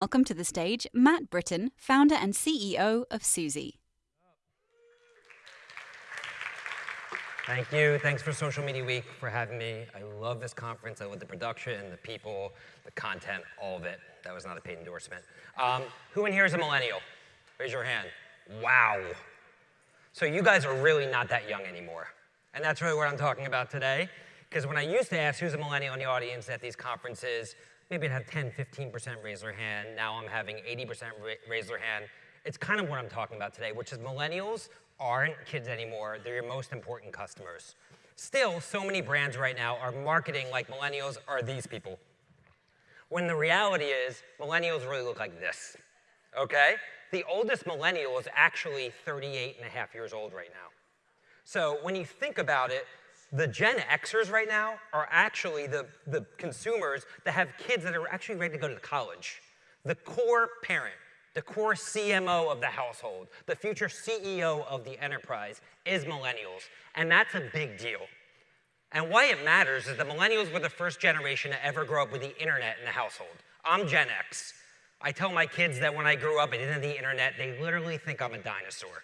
Welcome to the stage Matt Britton, founder and CEO of Suzy. Thank you. Thanks for Social Media Week for having me. I love this conference. I love the production, the people, the content, all of it. That was not a paid endorsement. Um, who in here is a millennial? Raise your hand. Wow. So you guys are really not that young anymore. And that's really what I'm talking about today. Because when I used to ask who's a millennial in the audience at these conferences, maybe I'd have 10, 15% raise their hand. Now I'm having 80% raise their hand. It's kind of what I'm talking about today, which is millennials aren't kids anymore. They're your most important customers. Still, so many brands right now are marketing like millennials are these people. When the reality is, millennials really look like this, okay? The oldest millennial is actually 38 and a half years old right now. So when you think about it, the Gen Xers right now are actually the, the consumers that have kids that are actually ready to go to college. The core parent, the core CMO of the household, the future CEO of the enterprise is millennials. And that's a big deal. And why it matters is that millennials were the first generation to ever grow up with the internet in the household. I'm Gen X. I tell my kids that when I grew up and didn't have the internet, they literally think I'm a dinosaur.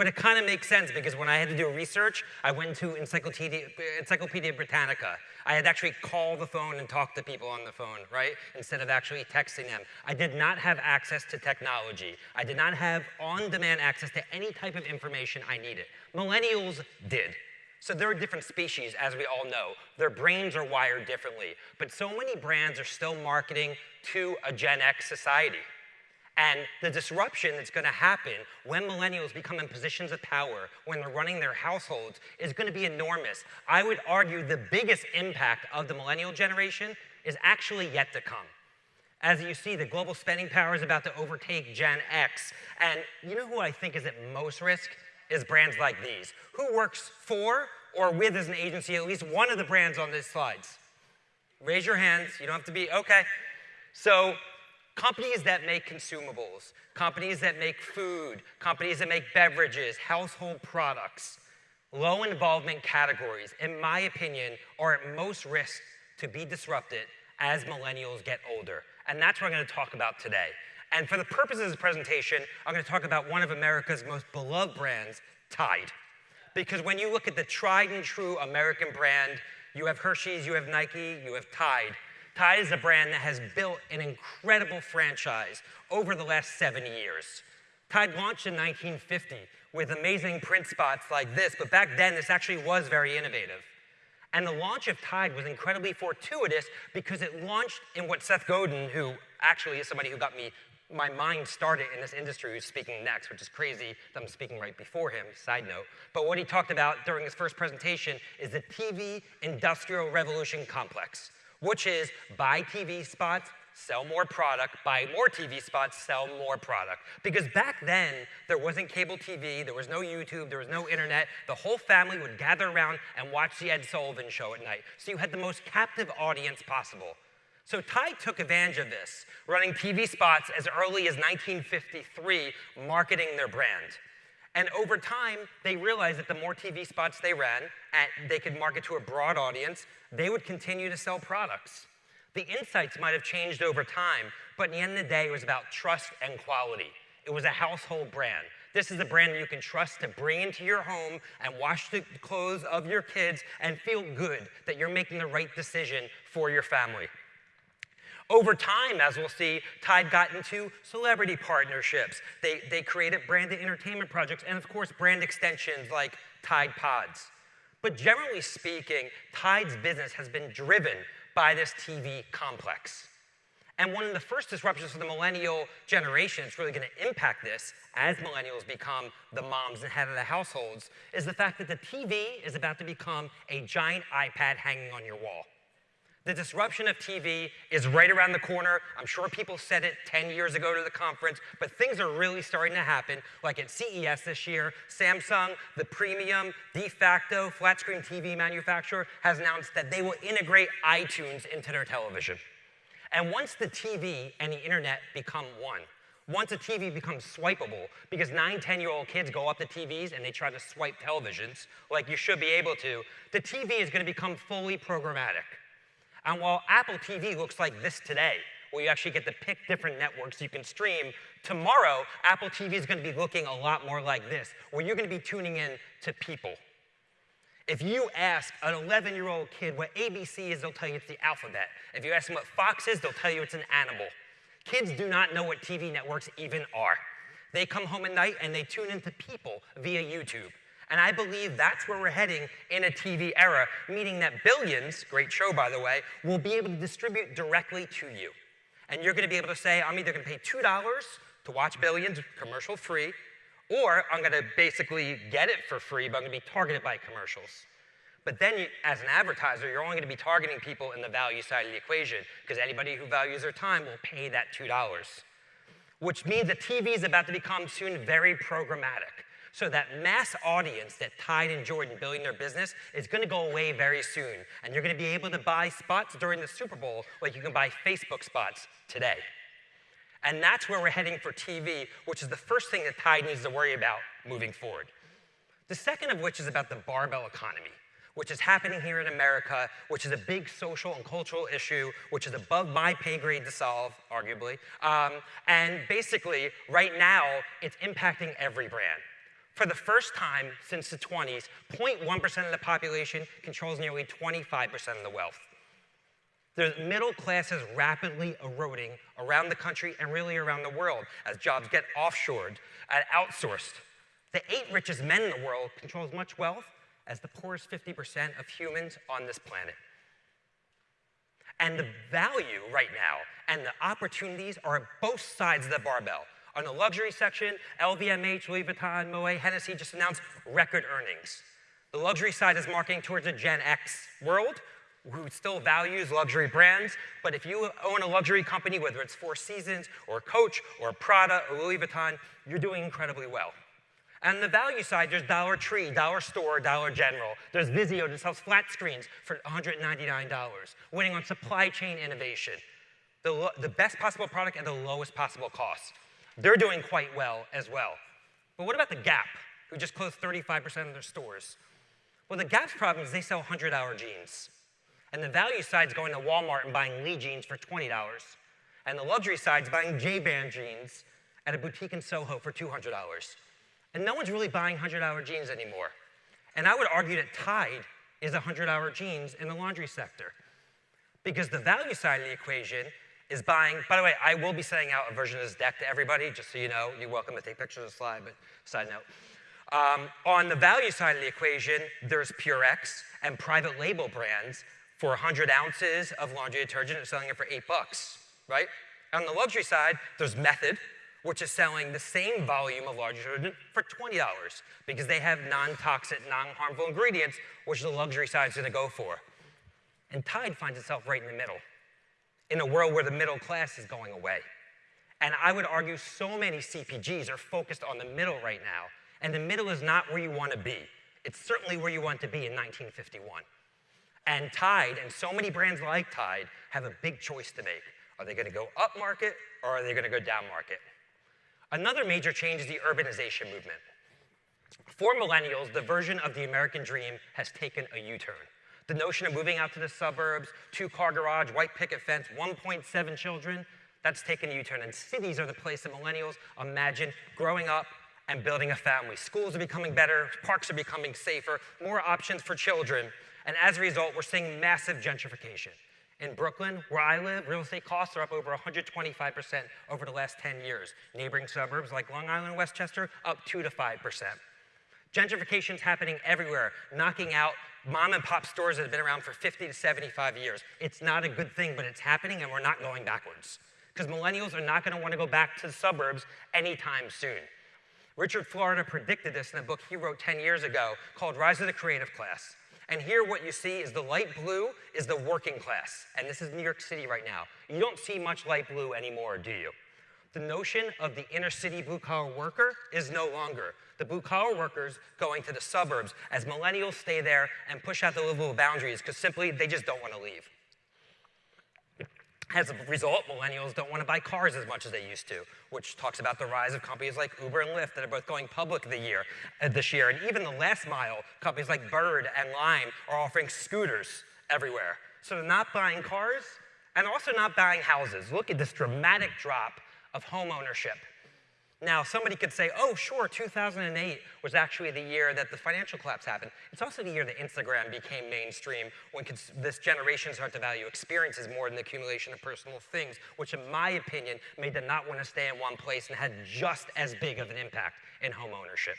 But it kind of makes sense because when I had to do research, I went to Encyclopedia, Encyclopedia Britannica. I had to actually call the phone and talk to people on the phone, right? Instead of actually texting them. I did not have access to technology. I did not have on-demand access to any type of information I needed. Millennials did. So they're a different species, as we all know. Their brains are wired differently. But so many brands are still marketing to a Gen X society. And the disruption that's going to happen when millennials become in positions of power, when they're running their households, is going to be enormous. I would argue the biggest impact of the millennial generation is actually yet to come. As you see, the global spending power is about to overtake Gen X. And you know who I think is at most risk? Is brands like these. Who works for or with as an agency at least one of the brands on these slides? Raise your hands. You don't have to be, okay. So Companies that make consumables, companies that make food, companies that make beverages, household products, low involvement categories, in my opinion, are at most risk to be disrupted as millennials get older. And that's what I'm going to talk about today. And for the purposes of this presentation, I'm going to talk about one of America's most beloved brands, Tide. Because when you look at the tried and true American brand, you have Hershey's, you have Nike, you have Tide. Tide is a brand that has built an incredible franchise over the last 70 years. Tide launched in 1950 with amazing print spots like this, but back then this actually was very innovative. And the launch of Tide was incredibly fortuitous because it launched in what Seth Godin, who actually is somebody who got me my mind started in this industry who's speaking next, which is crazy that I'm speaking right before him, side note. But what he talked about during his first presentation is the TV industrial revolution complex which is buy TV spots, sell more product, buy more TV spots, sell more product. Because back then, there wasn't cable TV, there was no YouTube, there was no internet. The whole family would gather around and watch the Ed Sullivan show at night. So you had the most captive audience possible. So Tide took advantage of this, running TV spots as early as 1953, marketing their brand. And over time, they realized that the more TV spots they ran, they could market to a broad audience, they would continue to sell products. The insights might have changed over time, but in the end of the day, it was about trust and quality. It was a household brand. This is a brand that you can trust to bring into your home and wash the clothes of your kids and feel good that you're making the right decision for your family. Over time, as we'll see, Tide got into celebrity partnerships. They, they created branded entertainment projects and, of course, brand extensions like Tide Pods. But generally speaking, Tide's business has been driven by this TV complex. And one of the first disruptions for the millennial generation that's really going to impact this as millennials become the moms and head of the households is the fact that the TV is about to become a giant iPad hanging on your wall. The disruption of TV is right around the corner. I'm sure people said it 10 years ago to the conference, but things are really starting to happen. Like at CES this year, Samsung, the premium de facto flat screen TV manufacturer, has announced that they will integrate iTunes into their television. And once the TV and the internet become one, once a TV becomes swipeable, because nine, 10 year old kids go up to TVs and they try to swipe televisions like you should be able to, the TV is going to become fully programmatic. And while Apple TV looks like this today, where you actually get to pick different networks you can stream. Tomorrow, Apple TV is going to be looking a lot more like this, where you're going to be tuning in to people. If you ask an 11 year old kid what ABC is, they'll tell you it's the alphabet. If you ask them what Fox is, they'll tell you it's an animal. Kids do not know what TV networks even are. They come home at night and they tune into people via YouTube. And I believe that's where we're heading in a TV era, meaning that Billions, great show by the way, will be able to distribute directly to you. And you're gonna be able to say, I'm either gonna pay $2 to watch Billions commercial free, or I'm gonna basically get it for free, but I'm gonna be targeted by commercials. But then, you, as an advertiser, you're only going to be targeting people in the value side of the equation because anybody who values their time will pay that $2. Which means that TV is about to become soon very programmatic. So that mass audience that Tide and Jordan building their business is going to go away very soon. And you're going to be able to buy spots during the Super Bowl like you can buy Facebook spots today. And that's where we're heading for TV, which is the first thing that Tide needs to worry about moving forward. The second of which is about the barbell economy, which is happening here in America, which is a big social and cultural issue, which is above my pay grade to solve, arguably. Um, and basically, right now, it's impacting every brand. For the first time since the 20s, 0.1% of the population controls nearly 25% of the wealth. The middle class is rapidly eroding around the country and really around the world as jobs get offshored and outsourced. The eight richest men in the world control as much wealth as the poorest 50% of humans on this planet. And the value right now and the opportunities are on both sides of the barbell. On the luxury section, LVMH, Louis Vuitton, Moet, Hennessy just announced record earnings. The luxury side is marketing towards a Gen X world who still values luxury brands, but if you own a luxury company, whether it's Four Seasons or Coach or Prada or Louis Vuitton, you're doing incredibly well. And the value side, there's Dollar Tree, Dollar Store, Dollar General. There's Vizio that sells flat screens for $199, winning on supply chain innovation. The, the best possible product at the lowest possible cost. They're doing quite well as well. But what about the Gap, who just closed 35% of their stores? Well, the Gap's problem is they sell 100-hour jeans. And the value side's going to Walmart and buying Lee jeans for $20. And the luxury side's buying J Brand jeans at a boutique in Soho for $200. And no one's really buying 100-hour jeans anymore. And I would argue that Tide is 100-hour jeans in the laundry sector. Because the value side of the equation is buying, by the way, I will be sending out a version of this deck to everybody, just so you know. You're welcome to take pictures of the slide, but side note. Um, on the value side of the equation, there's Purex and private label brands for 100 ounces of laundry detergent and selling it for eight bucks, right? On the luxury side, there's Method, which is selling the same volume of laundry detergent for $20 because they have non-toxic, non-harmful ingredients, which the luxury side is gonna go for. And Tide finds itself right in the middle in a world where the middle class is going away. And I would argue so many CPGs are focused on the middle right now, and the middle is not where you want to be. It's certainly where you want to be in 1951. And Tide, and so many brands like Tide, have a big choice to make. Are they going to go up market, or are they going to go down market? Another major change is the urbanization movement. For millennials, the version of the American dream has taken a U-turn. The notion of moving out to the suburbs, two-car garage, white picket fence, 1.7 children, that's taken a U-turn. And cities are the place that millennials imagine growing up and building a family. Schools are becoming better, parks are becoming safer, more options for children. And as a result, we're seeing massive gentrification. In Brooklyn, where I live, real estate costs are up over 125% over the last 10 years. Neighboring suburbs like Long Island, and Westchester, up 2 to 5%. Gentrification is happening everywhere, knocking out mom and pop stores that have been around for 50 to 75 years. It's not a good thing, but it's happening and we're not going backwards. Because millennials are not going to want to go back to the suburbs anytime soon. Richard Florida predicted this in a book he wrote 10 years ago called Rise of the Creative Class. And here what you see is the light blue is the working class. And this is New York City right now. You don't see much light blue anymore, do you? The notion of the inner city blue collar worker is no longer the blue collar workers going to the suburbs as millennials stay there and push out the livable boundaries because simply they just don't want to leave. As a result, millennials don't want to buy cars as much as they used to, which talks about the rise of companies like Uber and Lyft that are both going public the year, uh, this year. And even the last mile, companies like Bird and Lime are offering scooters everywhere. So they're not buying cars and also not buying houses. Look at this dramatic drop of home ownership. Now, somebody could say, oh, sure, 2008 was actually the year that the financial collapse happened. It's also the year that Instagram became mainstream when this generation started to value experiences more than the accumulation of personal things, which in my opinion made them not want to stay in one place and had just as big of an impact in home ownership.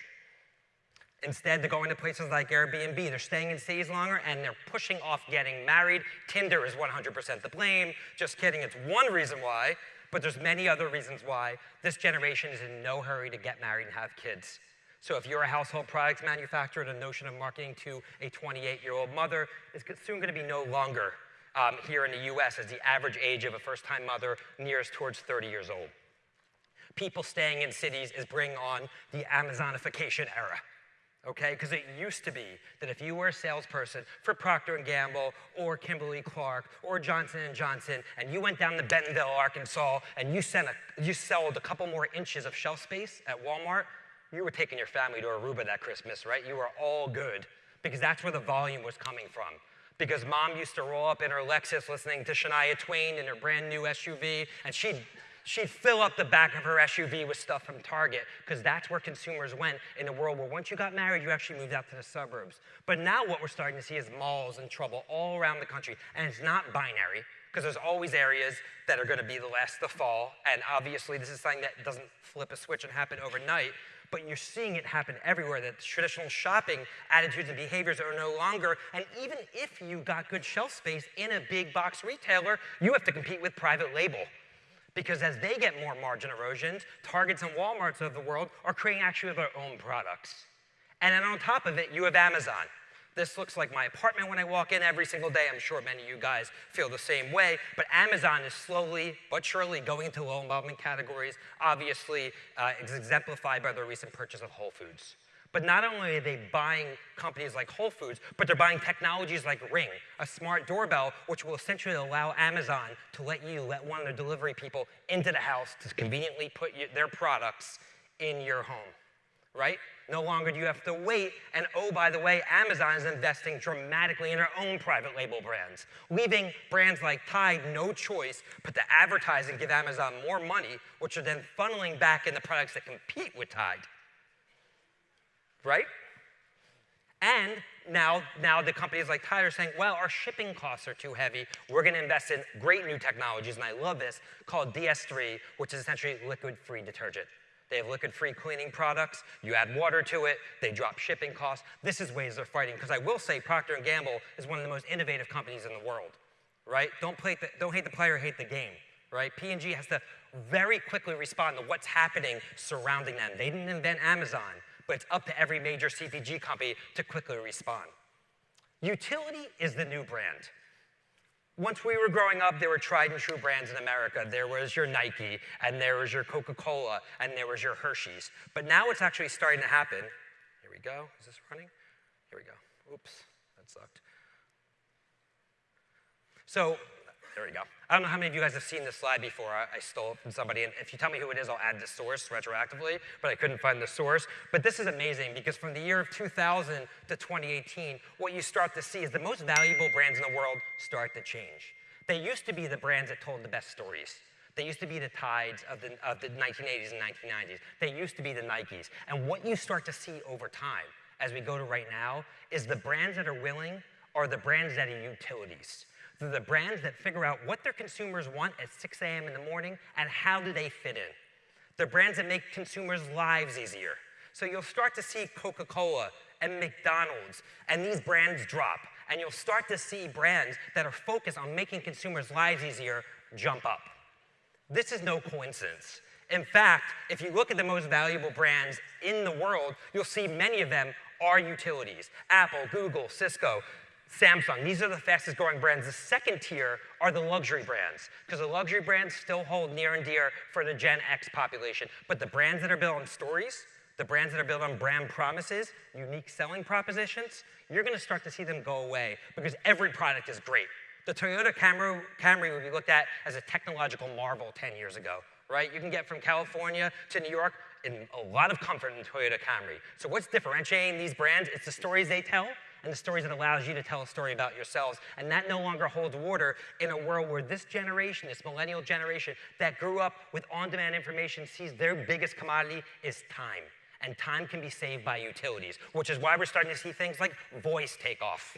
Instead, they're going to places like Airbnb. They're staying in cities longer and they're pushing off getting married. Tinder is 100% the blame. Just kidding, it's one reason why but there's many other reasons why this generation is in no hurry to get married and have kids. So if you're a household products manufacturer, the notion of marketing to a 28-year-old mother is soon going to be no longer um, here in the US as the average age of a first-time mother nears towards 30 years old. People staying in cities is bringing on the Amazonification era okay? Because it used to be that if you were a salesperson for Procter & Gamble or Kimberly-Clark or Johnson & Johnson and you went down to Bentonville, Arkansas and you, sent a, you sold a couple more inches of shelf space at Walmart, you were taking your family to Aruba that Christmas, right? You were all good because that's where the volume was coming from. Because mom used to roll up in her Lexus listening to Shania Twain in her brand new SUV and she'd she'd fill up the back of her SUV with stuff from Target because that's where consumers went in a world where once you got married, you actually moved out to the suburbs. But now what we're starting to see is malls in trouble all around the country. And it's not binary because there's always areas that are going to be the last to fall. And obviously, this is something that doesn't flip a switch and happen overnight. But you're seeing it happen everywhere, that traditional shopping attitudes and behaviors are no longer. And even if you got good shelf space in a big box retailer, you have to compete with private label. Because as they get more margin erosions, Targets and Walmarts of the world are creating actually their own products. And then on top of it, you have Amazon. This looks like my apartment when I walk in every single day. I'm sure many of you guys feel the same way. But Amazon is slowly but surely going into low involvement categories, obviously uh, exemplified by the recent purchase of Whole Foods. But not only are they buying companies like Whole Foods, but they're buying technologies like Ring, a smart doorbell, which will essentially allow Amazon to let you let one of their delivery people into the house to conveniently put their products in your home, right? No longer do you have to wait. And oh, by the way, Amazon is investing dramatically in their own private label brands, leaving brands like Tide no choice but to advertise and give Amazon more money, which are then funneling back in the products that compete with Tide right? And now, now the companies like Tide are saying, well, our shipping costs are too heavy. We're going to invest in great new technologies, and I love this, called DS3, which is essentially liquid-free detergent. They have liquid-free cleaning products. You add water to it. They drop shipping costs. This is ways they're fighting. Because I will say Procter & Gamble is one of the most innovative companies in the world, right? Don't, play the, don't hate the player, hate the game, right? P&G has to very quickly respond to what's happening surrounding them. They didn't invent Amazon but it's up to every major CPG company to quickly respond. Utility is the new brand. Once we were growing up, there were tried and true brands in America. There was your Nike, and there was your Coca-Cola, and there was your Hershey's. But now it's actually starting to happen. Here we go. Is this running? Here we go. Oops, that sucked. So there we go. I don't know how many of you guys have seen this slide before. I, I, stole it from somebody, and if you tell me who it is, I'll add the source retroactively, but I couldn't find the source. But this is amazing because from the year of 2000 to 2018, what you start to see is the most valuable brands in the world start to change. They used to be the brands that told the best stories. They used to be the tides of the, of the 1980s and 1990s. They used to be the Nikes. And what you start to see over time, as we go to right now, is the brands that are willing are the brands that are utilities the brands that figure out what their consumers want at 6 a.m. in the morning and how do they fit in. They're brands that make consumers' lives easier. So you'll start to see Coca-Cola and McDonald's and these brands drop. And you'll start to see brands that are focused on making consumers' lives easier jump up. This is no coincidence. In fact, if you look at the most valuable brands in the world, you'll see many of them are utilities. Apple, Google, Cisco, Samsung. These are the fastest growing brands. The second tier are the luxury brands, because the luxury brands still hold near and dear for the Gen X population. But the brands that are built on stories, the brands that are built on brand promises, unique selling propositions, you're going to start to see them go away because every product is great. The Toyota Camry, Camry would be looked at as a technological marvel 10 years ago, right? You can get from California to New York in a lot of comfort in Toyota Camry. So what's differentiating these brands? It's the stories they tell and the stories that allows you to tell a story about yourselves. And that no longer holds water in a world where this generation, this millennial generation that grew up with on-demand information sees their biggest commodity is time. And time can be saved by utilities, which is why we're starting to see things like voice take off,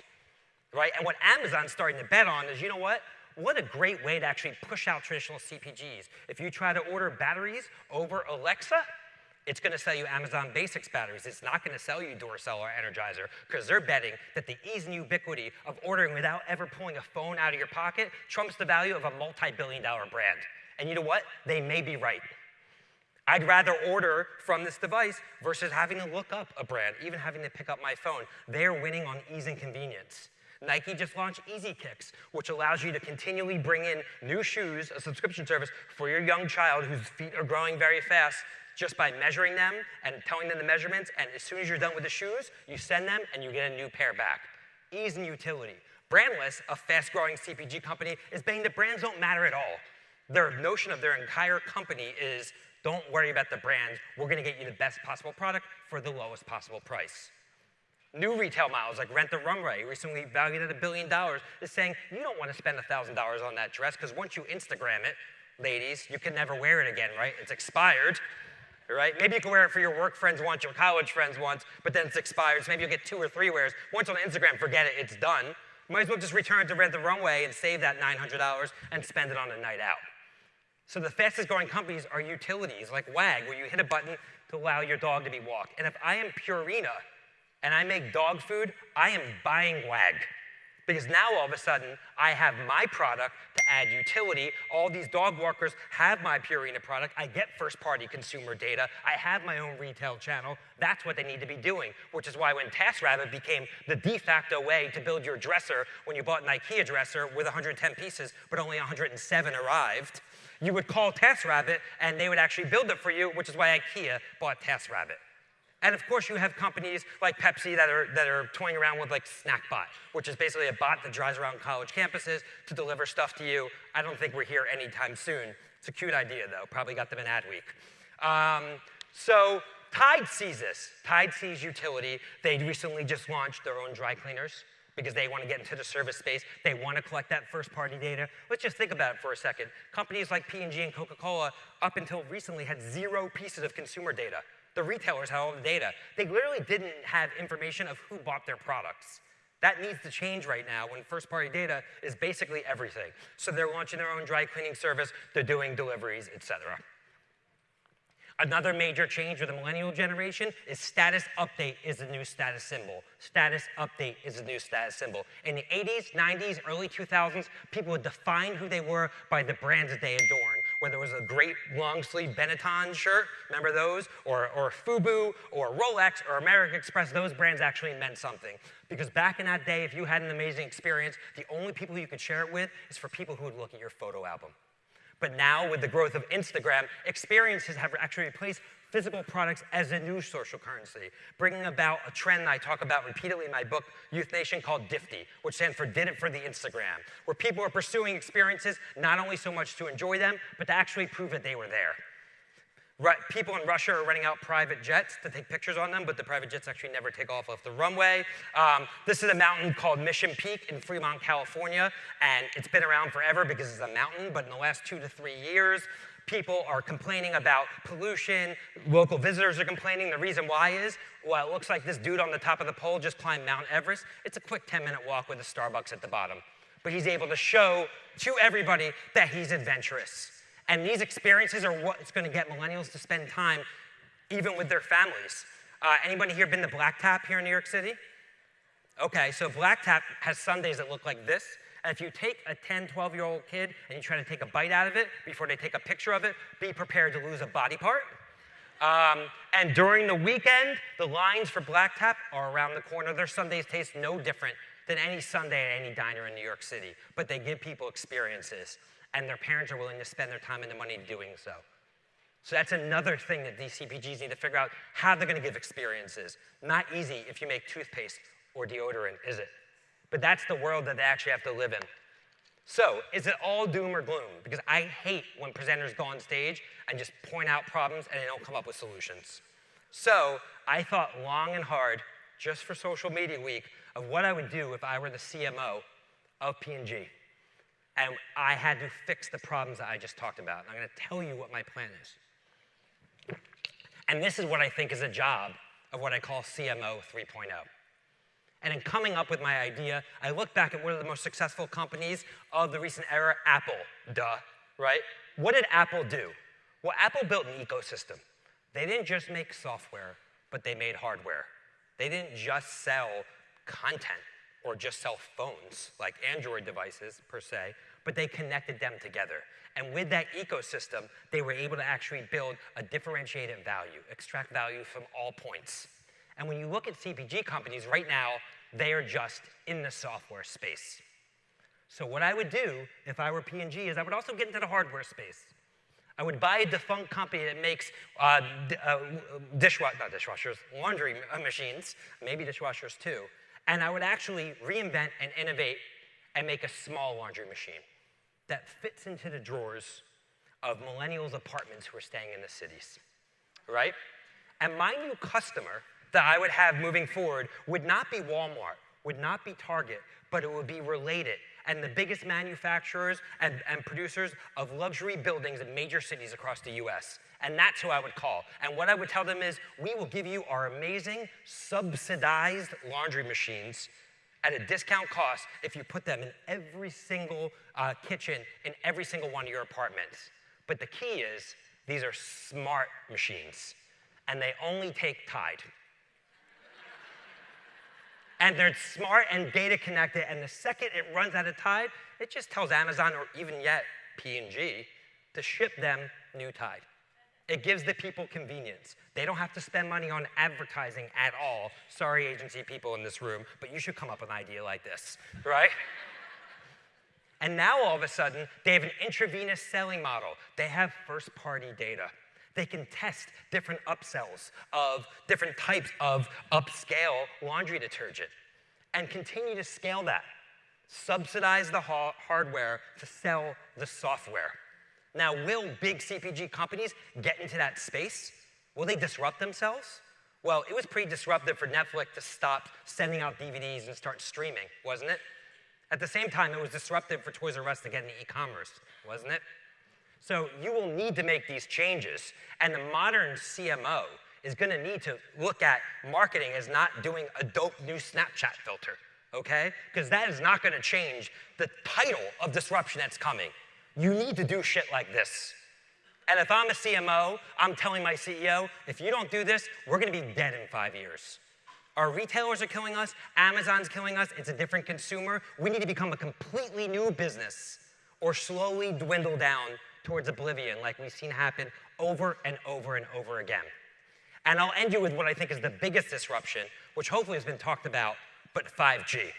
right? And what Amazon's starting to bet on is, you know what? What a great way to actually push out traditional CPGs. If you try to order batteries over Alexa, it's going to sell you Amazon Basics batteries. It's not going to sell you Duracell or Energizer because they're betting that the ease and ubiquity of ordering without ever pulling a phone out of your pocket trumps the value of a multi-billion dollar brand. And you know what? They may be right. I'd rather order from this device versus having to look up a brand, even having to pick up my phone. They're winning on ease and convenience. Nike just launched Easy Kicks, which allows you to continually bring in new shoes, a subscription service for your young child whose feet are growing very fast, just by measuring them and telling them the measurements. And as soon as you're done with the shoes, you send them and you get a new pair back. Ease and utility. Brandless, a fast growing CPG company, is betting that brands don't matter at all. Their notion of their entire company is don't worry about the brands. We're going to get you the best possible product for the lowest possible price. New retail models like Rent the Runway, recently valued at a billion dollars, is saying you don't want to spend $1,000 on that dress because once you Instagram it, ladies, you can never wear it again, right? It's expired right? Maybe you can wear it for your work friends once, your college friends once, but then it's expired, so maybe you'll get two or three wears. Once on Instagram, forget it, it's done. Might as well just return it to Rent the Runway and save that $900 and spend it on a night out. So the fastest growing companies are utilities like WAG, where you hit a button to allow your dog to be walked. And if I am Purina and I make dog food, I am buying WAG. Because now all of a sudden, I have my product to add utility. All these dog walkers have my Purina product. I get first party consumer data. I have my own retail channel. That's what they need to be doing, which is why when TaskRabbit became the de facto way to build your dresser, when you bought an IKEA dresser with 110 pieces, but only 107 arrived, you would call TaskRabbit and they would actually build it for you, which is why IKEA bought TaskRabbit. And of course, you have companies like Pepsi that are, that are toying around with like SnackBot, which is basically a bot that drives around college campuses to deliver stuff to you. I don't think we're here anytime soon. It's a cute idea, though. Probably got them in Adweek. Um, so Tide sees this. Tide sees utility. They recently just launched their own dry cleaners because they want to get into the service space. They want to collect that first-party data. Let's just think about it for a second. Companies like P&G and Coca-Cola, up until recently, had zero pieces of consumer data. The retailers had all the data. They literally didn't have information of who bought their products. That needs to change right now when first party data is basically everything. So they're launching their own dry cleaning service, they're doing deliveries, et cetera. Another major change with the millennial generation is status update is the new status symbol. Status update is the new status symbol. In the 80s, 90s, early 2000s, people would define who they were by the brands that they adorn. Whether it was a great long sleeve Benetton shirt, remember those? Or, or FUBU, or Rolex, or American Express, those brands actually meant something. Because back in that day, if you had an amazing experience, the only people you could share it with is for people who would look at your photo album. But now, with the growth of Instagram, experiences have actually replaced physical products as a new social currency, bringing about a trend I talk about repeatedly in my book, Youth Nation, called DIFTY, which stands for Did It for the Instagram, where people are pursuing experiences not only so much to enjoy them, but to actually prove that they were there people in Russia are renting out private jets to take pictures on them, but the private jets actually never take off off the runway. Um, this is a mountain called Mission Peak in Fremont, California, and it's been around forever because it's a mountain, but in the last two to three years, people are complaining about pollution. Local visitors are complaining. The reason why is, well, it looks like this dude on the top of the pole just climbed Mount Everest. It's a quick 10 minute walk with a Starbucks at the bottom. But he's able to show to everybody that he's adventurous. And these experiences are what's going to get millennials to spend time even with their families. Uh, anybody here been to Black Tap here in New York City? Okay, so Black Tap has sundaes that look like this. And if you take a 10, 12 year old kid and you try to take a bite out of it before they take a picture of it, be prepared to lose a body part. Um, and during the weekend, the lines for Black Tap are around the corner. Their sundaes taste no different than any sundae at any diner in New York City, but they give people experiences and their parents are willing to spend their time and their money doing so. So that's another thing that these CPGs need to figure out how they're going to give experiences. Not easy if you make toothpaste or deodorant, is it? But that's the world that they actually have to live in. So, is it all doom or gloom? Because I hate when presenters go on stage and just point out problems and they don't come up with solutions. So, I thought long and hard, just for Social Media Week, of what I would do if I were the CMO of P&G and I had to fix the problems that I just talked about. I'm going to tell you what my plan is. And this is what I think is a job of what I call CMO 3.0. And in coming up with my idea, I look back at one of the most successful companies of the recent era, Apple, duh, right? What did Apple do? Well, Apple built an ecosystem. They didn't just make software, but they made hardware. They didn't just sell content or just sell phones like Android devices per se, but they connected them together. And with that ecosystem, they were able to actually build a differentiated value, extract value from all points. And when you look at CPG companies right now, they are just in the software space. So what I would do if I were P&G is I would also get into the hardware space. I would buy a defunct company that makes uh, uh, dishwashers, not dishwashers, laundry machines, maybe dishwashers too, and I would actually reinvent and innovate and make a small laundry machine that fits into the drawers of millennials' apartments who are staying in the cities, right? And my new customer that I would have moving forward would not be Walmart, would not be Target, but it would be Related and the biggest manufacturers and, and producers of luxury buildings in major cities across the US. And that's who I would call. And what I would tell them is, we will give you our amazing subsidized laundry machines at a discount cost if you put them in every single uh, kitchen in every single one of your apartments. But the key is, these are smart machines, and they only take Tide and they're smart and data connected, and the second it runs out of Tide, it just tells Amazon or even yet P&G to ship them new Tide. It gives the people convenience. They don't have to spend money on advertising at all. Sorry, agency people in this room, but you should come up with an idea like this, right? and now all of a sudden, they have an intravenous selling model. They have first party data. They can test different upsells of different types of upscale laundry detergent and continue to scale that. Subsidize the ha hardware to sell the software. Now, will big CPG companies get into that space? Will they disrupt themselves? Well, it was pretty disruptive for Netflix to stop sending out DVDs and start streaming, wasn't it? At the same time, it was disruptive for Toys R Us to get into e-commerce, wasn't it? So you will need to make these changes. And the modern CMO is going to need to look at marketing as not doing a dope new Snapchat filter, okay? Because that is not going to change the title of disruption that's coming. You need to do shit like this. And if I'm a CMO, I'm telling my CEO, if you don't do this, we're going to be dead in five years. Our retailers are killing us, Amazon's killing us, it's a different consumer. We need to become a completely new business or slowly dwindle down towards oblivion like we've seen happen over and over and over again. And I'll end you with what I think is the biggest disruption, which hopefully has been talked about, but 5G.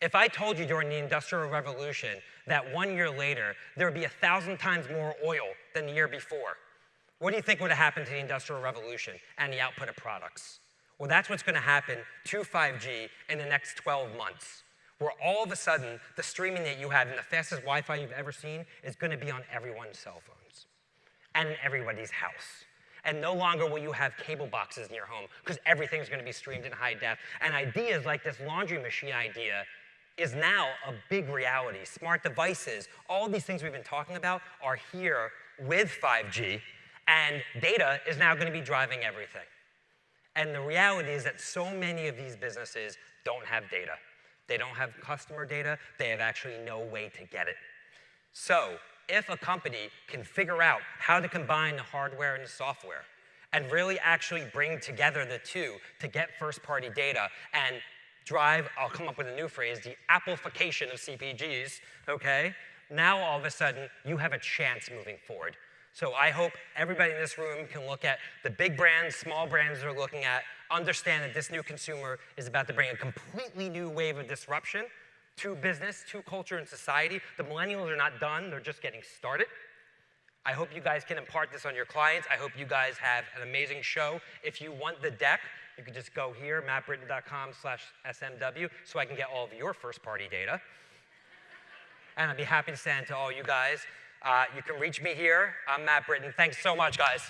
If I told you during the Industrial Revolution that one year later there would be a thousand times more oil than the year before, what do you think would have happened to the Industrial Revolution and the output of products? Well, that's what's going to happen to 5G in the next 12 months where all of a sudden the streaming that you have and the fastest Wi-Fi you've ever seen is going to be on everyone's cell phones and in everybody's house. And no longer will you have cable boxes in your home because everything's going to be streamed in high def. And ideas like this laundry machine idea is now a big reality. Smart devices, all these things we've been talking about are here with 5G, and data is now going to be driving everything. And the reality is that so many of these businesses don't have data. They don't have customer data. They have actually no way to get it. So if a company can figure out how to combine the hardware and the software and really actually bring together the two to get first-party data and drive, I'll come up with a new phrase, the application of CPGs, okay? Now all of a sudden, you have a chance moving forward. So I hope everybody in this room can look at the big brands, small brands they're looking at, understand that this new consumer is about to bring a completely new wave of disruption to business, to culture, and society. The millennials are not done, they're just getting started. I hope you guys can impart this on your clients. I hope you guys have an amazing show. If you want the deck, you can just go here, mattbritton.com slash SMW, so I can get all of your first-party data. and I'd be happy to send it to all you guys. Uh, you can reach me here. I'm Matt Britton. Thanks so much, guys.